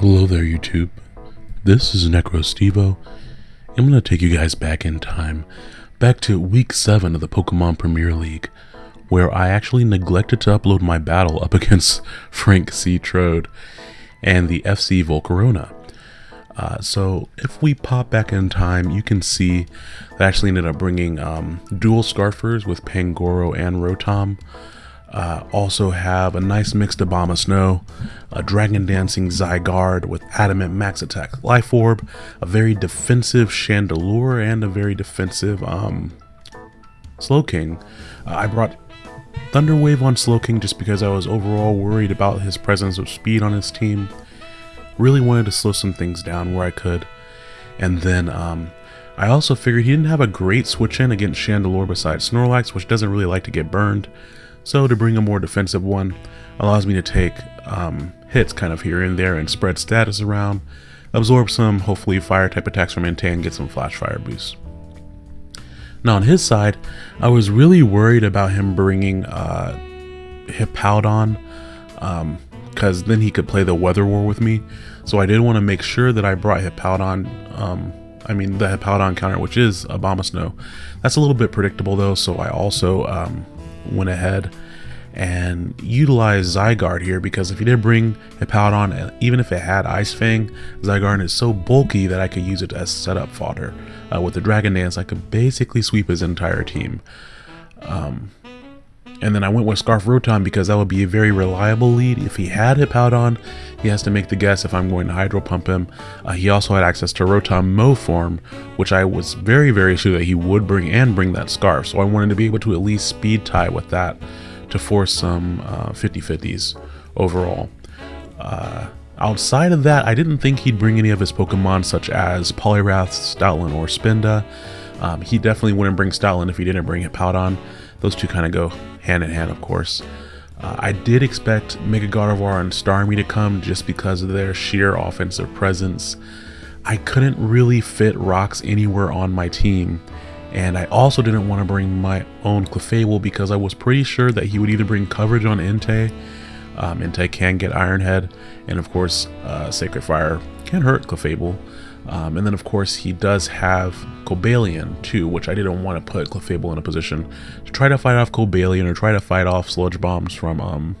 Hello there, YouTube. This is NecroStevo. I'm going to take you guys back in time, back to week 7 of the Pokemon Premier League, where I actually neglected to upload my battle up against Frank C. Trode and the FC Volcarona. Uh, so if we pop back in time, you can see I actually ended up bringing um, dual Scarfers with Pangoro and Rotom. Uh, also have a nice mixed Abomasnow, a Dragon Dancing Zygarde with Adamant Max Attack Life Orb, a very defensive Chandelure, and a very defensive um, Slowking. Uh, I brought Thunderwave on Slowking just because I was overall worried about his presence of speed on his team. Really wanted to slow some things down where I could. And then um, I also figured he didn't have a great switch in against Chandelure besides Snorlax, which doesn't really like to get burned. So to bring a more defensive one allows me to take um, hits kind of here and there and spread status around, absorb some hopefully fire type attacks from Entei and get some flash fire boosts. Now on his side, I was really worried about him bringing uh, Hippowdon because um, then he could play the Weather War with me. So I did want to make sure that I brought Hippowdon, um, I mean the Hippowdon counter, which is Abomasnow. That's a little bit predictable though, so I also um, went ahead and utilized Zygarde here because if you did bring a Hippowdon, even if it had Ice Fang, Zygarde is so bulky that I could use it as setup fodder. Uh, with the Dragon Dance, I could basically sweep his entire team. Um, and then I went with Scarf Rotom because that would be a very reliable lead. If he had Hippowdon, he has to make the guess if I'm going to Hydro Pump him. Uh, he also had access to Rotom Mow form, which I was very, very sure that he would bring and bring that Scarf. So I wanted to be able to at least speed tie with that to force some uh, 50-50s overall. Uh, outside of that, I didn't think he'd bring any of his Pokemon such as Poliwrath, Stoutland, or Spinda. Um, he definitely wouldn't bring Stoutland if he didn't bring Hippowdon. Those two kind of go hand in hand, of course. Uh, I did expect Mega Gardevoir and Starmie to come just because of their sheer offensive presence. I couldn't really fit rocks anywhere on my team, and I also didn't want to bring my own Clefable because I was pretty sure that he would either bring coverage on Entei, um, Entei can get Iron Head, and of course uh, Sacred Fire can hurt Clefable. Um, and then of course he does have Cobalion too, which I didn't want to put Clefable in a position to try to fight off Cobalion or try to fight off Sludge Bombs from um,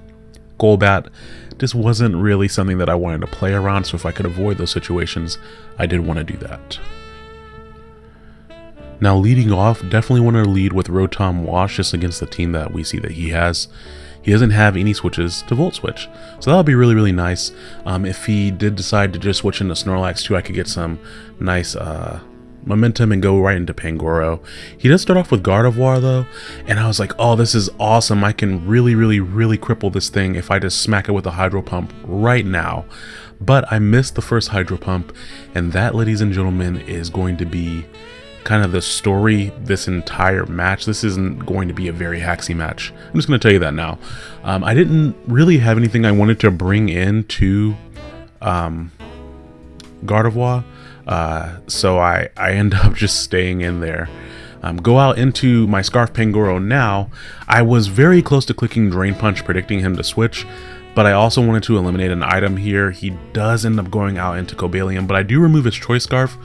Golbat. This wasn't really something that I wanted to play around, so if I could avoid those situations, I did want to do that. Now leading off, definitely want to lead with Rotom Wash just against the team that we see that he has. He doesn't have any switches to Volt Switch, so that'll be really, really nice. Um, if he did decide to just switch into Snorlax too, I could get some nice uh, momentum and go right into Pangoro. He does start off with Gardevoir though, and I was like, oh, this is awesome. I can really, really, really cripple this thing if I just smack it with a Hydro Pump right now. But I missed the first Hydro Pump, and that, ladies and gentlemen, is going to be kind of the story this entire match. This isn't going to be a very haxy match. I'm just going to tell you that now. Um, I didn't really have anything I wanted to bring into um, Gardevoir, uh, so I, I end up just staying in there. Um, go out into my Scarf Pangoro now. I was very close to clicking Drain Punch, predicting him to switch, but I also wanted to eliminate an item here. He does end up going out into Cobalion, but I do remove his Choice Scarf,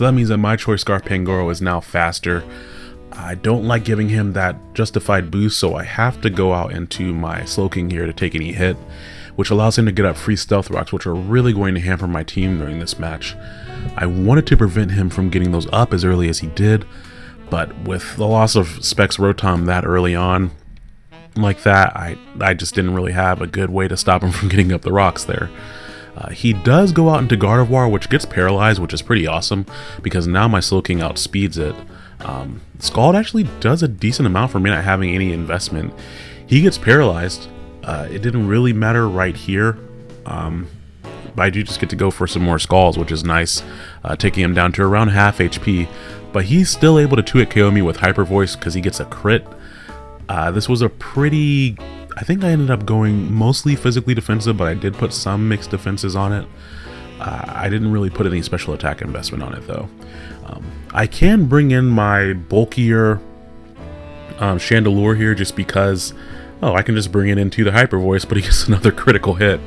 so that means that my Choice Scarf Pangoro is now faster. I don't like giving him that justified boost, so I have to go out into my Slowking here to take any hit, which allows him to get up free Stealth Rocks, which are really going to hamper my team during this match. I wanted to prevent him from getting those up as early as he did, but with the loss of Specs Rotom that early on, like that, I, I just didn't really have a good way to stop him from getting up the rocks there. Uh, he does go out into Gardevoir, which gets paralyzed, which is pretty awesome, because now my Slowking outspeeds it. Um, Scald actually does a decent amount for me not having any investment. He gets paralyzed. Uh, it didn't really matter right here. Um, but I do just get to go for some more Scalds, which is nice, uh, taking him down to around half HP. But he's still able to 2-hit KO me with Hyper Voice because he gets a crit. Uh, this was a pretty I think I ended up going mostly physically defensive, but I did put some mixed defenses on it. Uh, I didn't really put any special attack investment on it though. Um, I can bring in my bulkier um, Chandelure here just because, oh, I can just bring it into the Hyper Voice, but he gets another critical hit.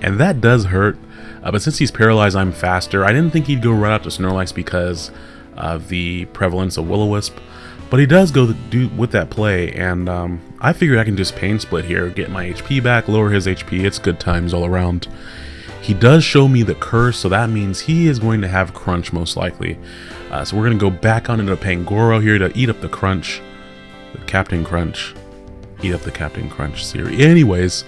And that does hurt. Uh, but since he's paralyzed, I'm faster. I didn't think he'd go right out to Snorlax because of the prevalence of Will-O-Wisp. But he does go do with that play, and um, I figured I can just Pain Split here, get my HP back, lower his HP. It's good times all around. He does show me the curse, so that means he is going to have Crunch most likely. Uh, so we're going to go back on into Pangoro here to eat up the Crunch. The Captain Crunch. Eat up the Captain Crunch series. Anyways,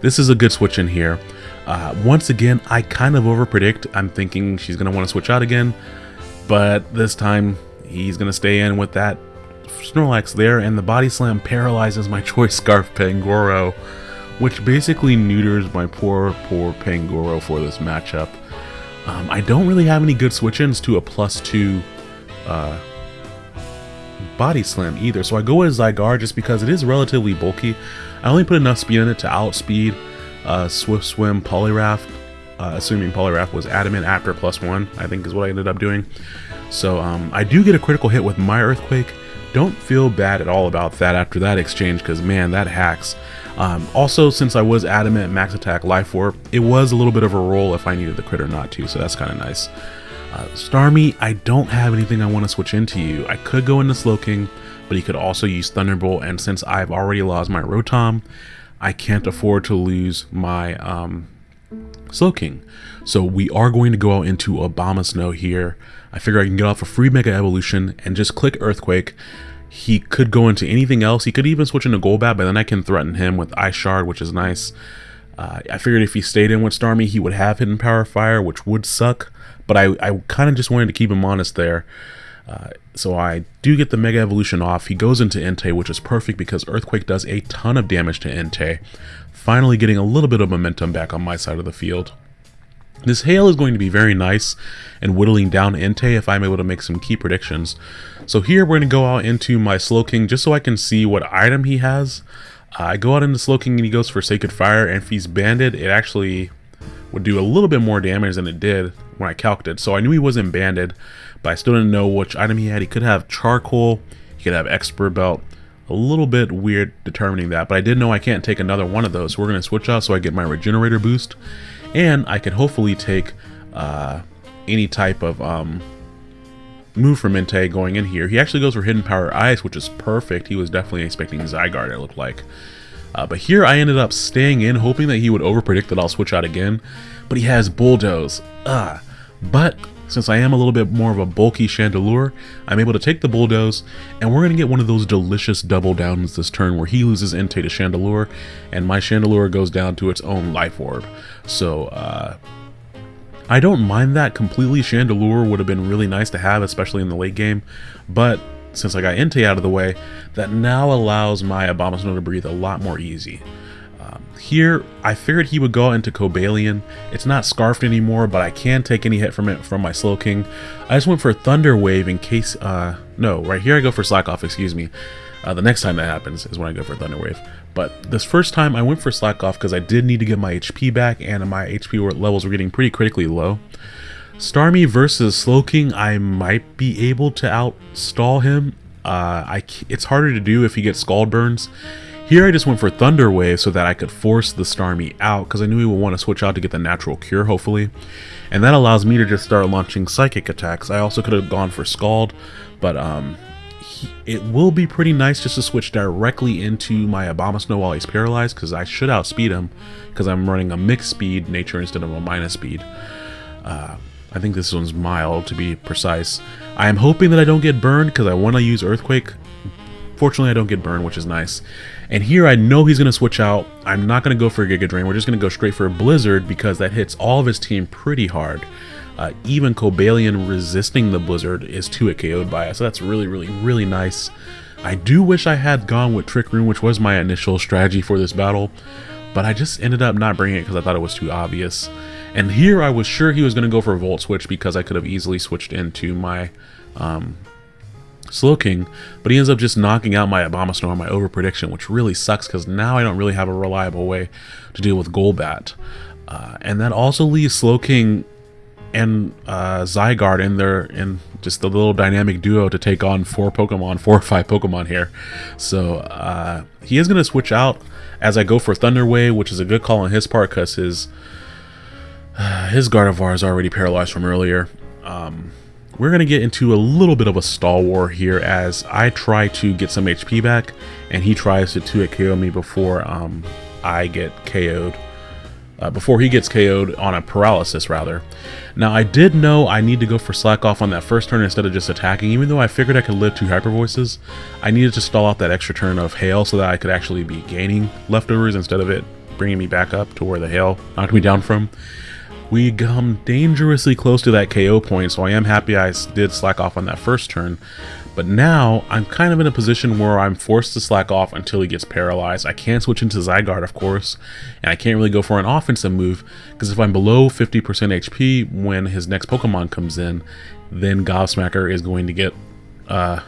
this is a good switch in here. Uh, once again, I kind of overpredict. I'm thinking she's going to want to switch out again. But this time, he's going to stay in with that Snorlax there. And the Body Slam paralyzes my Choice Scarf Pangoro. Which basically neuters my poor, poor Pangoro for this matchup. Um, I don't really have any good switch-ins to a plus two uh, body slam either. So I go with Zygarde just because it is relatively bulky. I only put enough speed in it to outspeed uh, Swift Swim Poliwrath, uh, assuming Poliwrath was adamant after plus one, I think is what I ended up doing. So um, I do get a critical hit with my Earthquake. Don't feel bad at all about that after that exchange because man, that hacks. Um, also, since I was adamant Max Attack Life Orb, it was a little bit of a roll if I needed the crit or not to, so that's kind of nice. Uh, Starmie, I don't have anything I want to switch into you. I could go into Slowking, but he could also use Thunderbolt, and since I've already lost my Rotom, I can't afford to lose my um, Slowking. So we are going to go out into Abomasnow here. I figure I can get off a free Mega Evolution and just click Earthquake. He could go into anything else. He could even switch into Golbat, but then I can threaten him with Ice Shard, which is nice. Uh, I figured if he stayed in with Starmie, he would have Hidden Power Fire, which would suck but I, I kind of just wanted to keep him honest there. Uh, so I do get the Mega Evolution off. He goes into Entei, which is perfect because Earthquake does a ton of damage to Entei. Finally getting a little bit of momentum back on my side of the field. This hail is going to be very nice and whittling down Entei if I'm able to make some key predictions. So here we're going to go out into my Slowking just so I can see what item he has. Uh, I go out into Slowking and he goes for Sacred Fire and if he's banded it actually would do a little bit more damage than it did when I calculated. So I knew he wasn't banded, but I still didn't know which item he had. He could have charcoal, he could have expert belt. A little bit weird determining that, but I did know I can't take another one of those. So we're going to switch out so I get my regenerator boost. And I can hopefully take uh, any type of um, move from Entei going in here. He actually goes for Hidden Power Ice, which is perfect. He was definitely expecting Zygarde, it looked like. Uh, but here I ended up staying in, hoping that he would overpredict that I'll switch out again. But he has Bulldoze. Ugh. But since I am a little bit more of a bulky Chandelure, I'm able to take the Bulldoze, and we're going to get one of those delicious double downs this turn where he loses Entei to Chandelure, and my Chandelure goes down to its own Life Orb. So, uh, I don't mind that completely. Chandelure would have been really nice to have, especially in the late game, but since I got Entei out of the way, that now allows my Abomasnow to breathe a lot more easy. Um, here, I figured he would go into Cobalion. It's not Scarfed anymore, but I can take any hit from it from my Slowking. I just went for Thunder Wave in case, uh, no, right here I go for Slack Off, excuse me. Uh, the next time that happens is when I go for Thunder Wave. But this first time I went for Slack Off because I did need to get my HP back and my HP levels were getting pretty critically low. Starmie versus Slowking, I might be able to outstall him. Uh, I, it's harder to do if he gets Scald Burns. Here I just went for Thunder Wave so that I could force the Starmie out because I knew he would want to switch out to get the natural cure hopefully. And that allows me to just start launching psychic attacks. I also could have gone for Scald, but um, he, it will be pretty nice just to switch directly into my Abomasnow while he's paralyzed because I should outspeed him because I'm running a mixed speed nature instead of a minus speed. Uh, I think this one's mild to be precise. I am hoping that I don't get burned because I want to use Earthquake. Fortunately, I don't get burned, which is nice. And here I know he's going to switch out. I'm not going to go for a Giga Drain. We're just going to go straight for a Blizzard because that hits all of his team pretty hard. Uh, even Cobalion resisting the Blizzard is 2-hit KO'd by it. So that's really, really, really nice. I do wish I had gone with Trick Room, which was my initial strategy for this battle. But I just ended up not bringing it because I thought it was too obvious. And here I was sure he was going to go for a Volt Switch because I could have easily switched into my um, Slowking, but he ends up just knocking out my Abomasnow on my over prediction, which really sucks because now I don't really have a reliable way to deal with Golbat. Uh, and that also leaves Slowking and uh, Zygarde in there in just the little dynamic duo to take on four Pokemon, four or five Pokemon here. So uh, he is going to switch out as I go for Thunder Wave, which is a good call on his part because his his Gardevoir is already paralyzed from earlier. Um, we're going to get into a little bit of a stall war here as I try to get some HP back and he tries to 2 KO me before um, I get KO'd. Uh, before he gets KO'd on a paralysis rather. Now I did know I need to go for slack off on that first turn instead of just attacking, even though I figured I could live two hyper voices. I needed to stall out that extra turn of hail so that I could actually be gaining leftovers instead of it bringing me back up to where the hail knocked me down from. We come dangerously close to that KO point, so I am happy I did slack off on that first turn. But now, I'm kind of in a position where I'm forced to slack off until he gets paralyzed. I can't switch into Zygarde, of course, and I can't really go for an offensive move, because if I'm below 50% HP when his next Pokemon comes in, then Gobsmacker is going to get uh,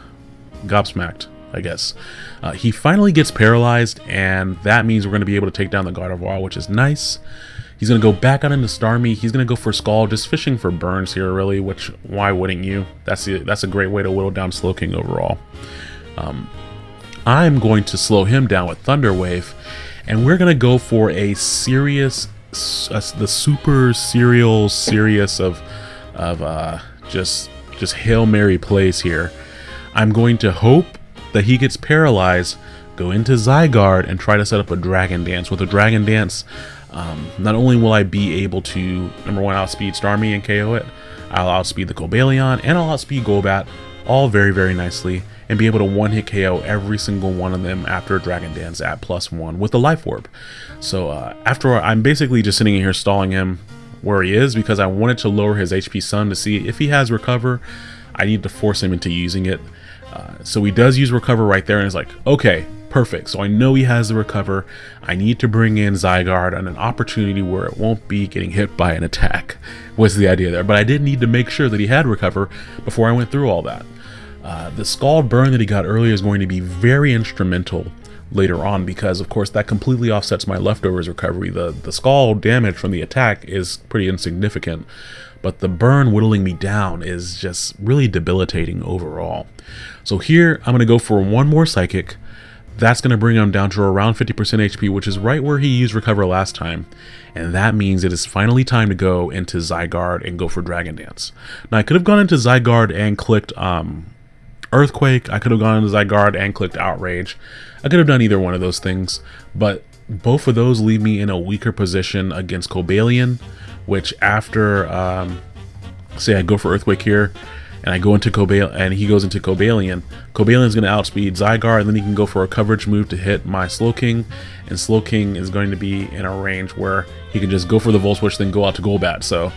gobsmacked, I guess. Uh, he finally gets paralyzed, and that means we're going to be able to take down the Gardevoir, which is nice. He's going to go back out into Starmie. He's going to go for Scald, just fishing for burns here, really, which, why wouldn't you? That's, the, that's a great way to whittle down Slowking overall. Um, I'm going to slow him down with Thunder Wave, and we're going to go for a serious, the super serial serious of, of uh, just, just Hail Mary plays here. I'm going to hope that he gets paralyzed, go into Zygarde, and try to set up a Dragon Dance. With a Dragon Dance, um, not only will I be able to, number one, outspeed Starmie and KO it, I'll outspeed the Cobalion, and I'll outspeed Golbat, all very, very nicely, and be able to one-hit KO every single one of them after Dragon Dance at plus one with the Life Orb. So uh, after I'm basically just sitting here stalling him where he is because I wanted to lower his HP Sun to see if he has Recover. I need to force him into using it. Uh, so he does use Recover right there, and it's like, okay, Perfect. So I know he has the recover. I need to bring in Zygarde on an opportunity where it won't be getting hit by an attack, was the idea there. But I did need to make sure that he had recover before I went through all that. Uh, the Scald burn that he got earlier is going to be very instrumental later on because of course that completely offsets my leftovers recovery. The, the Scald damage from the attack is pretty insignificant, but the burn whittling me down is just really debilitating overall. So here I'm going to go for one more Psychic, that's going to bring him down to around 50% HP, which is right where he used Recover last time. And that means it is finally time to go into Zygarde and go for Dragon Dance. Now, I could have gone into Zygarde and clicked um, Earthquake. I could have gone into Zygarde and clicked Outrage. I could have done either one of those things, but both of those leave me in a weaker position against Cobalion, which after, um, say I go for Earthquake here, and I go into Cobalion, and he goes into Cobalion. Cobalion's going to outspeed Zygarde, and then he can go for a coverage move to hit my Slowking, and Slowking is going to be in a range where he can just go for the Volt Switch, then go out to Golbat. So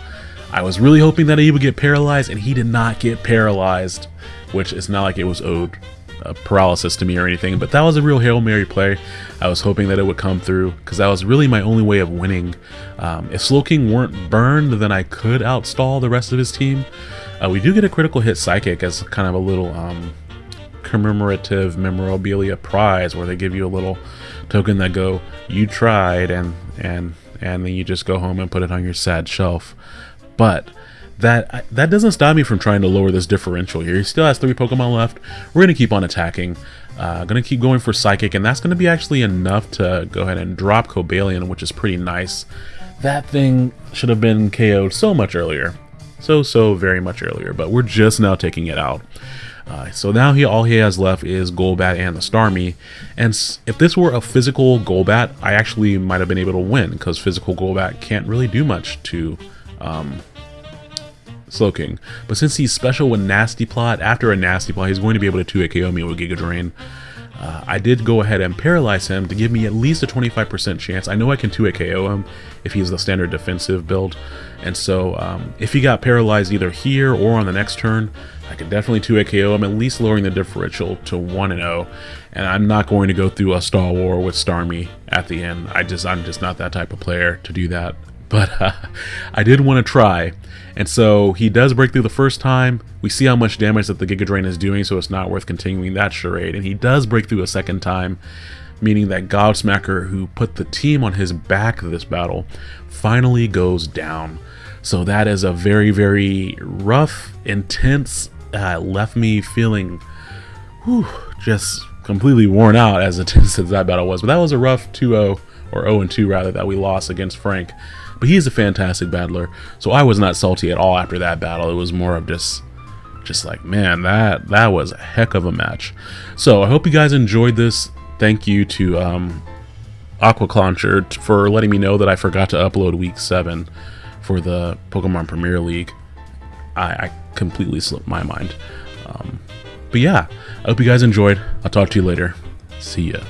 I was really hoping that he would get paralyzed, and he did not get paralyzed, which is not like it was owed uh, paralysis to me or anything, but that was a real Hail Mary play. I was hoping that it would come through because that was really my only way of winning. Um, if Slowking weren't burned, then I could outstall the rest of his team. Uh, we do get a critical hit psychic as kind of a little um, commemorative memorabilia prize where they give you a little token that go, you tried, and and and then you just go home and put it on your sad shelf. But that that doesn't stop me from trying to lower this differential here. He still has three Pokemon left. We're gonna keep on attacking. Uh, gonna keep going for Psychic, and that's gonna be actually enough to go ahead and drop Cobalion, which is pretty nice. That thing should have been KO'd so much earlier so, so very much earlier, but we're just now taking it out. Uh, so now he all he has left is Golbat and the Starmie, and if this were a physical Golbat, I actually might have been able to win, because physical Golbat can't really do much to um, Slowking. But since he's special with Nasty Plot, after a Nasty Plot, he's going to be able to 2 KO me with Giga Drain. Uh, I did go ahead and paralyze him to give me at least a 25% chance. I know I can 2 KO him if he's the standard defensive build. And so um, if he got paralyzed either here or on the next turn, I could definitely 2 KO him, at least lowering the differential to 1 and 0. And I'm not going to go through a Star War with Starmie at the end. I just I'm just not that type of player to do that. But uh, I did want to try. And so he does break through the first time. We see how much damage that the Giga Drain is doing, so it's not worth continuing that charade. And he does break through a second time, meaning that Gobsmacker, who put the team on his back this battle, finally goes down. So that is a very, very rough, intense, uh, left me feeling whew, just completely worn out as intense as that battle was. But that was a rough 2-0, or 0-2 rather, that we lost against Frank. But he is a fantastic battler, so I was not salty at all after that battle. It was more of just just like man that that was a heck of a match. So i hope you guys enjoyed this. Thank you to um aqua Clauncher for letting me know that i forgot to upload week 7 for the pokemon premier league. I, I completely slipped my mind. Um, but yeah i hope you guys enjoyed. I'll talk to you later. See ya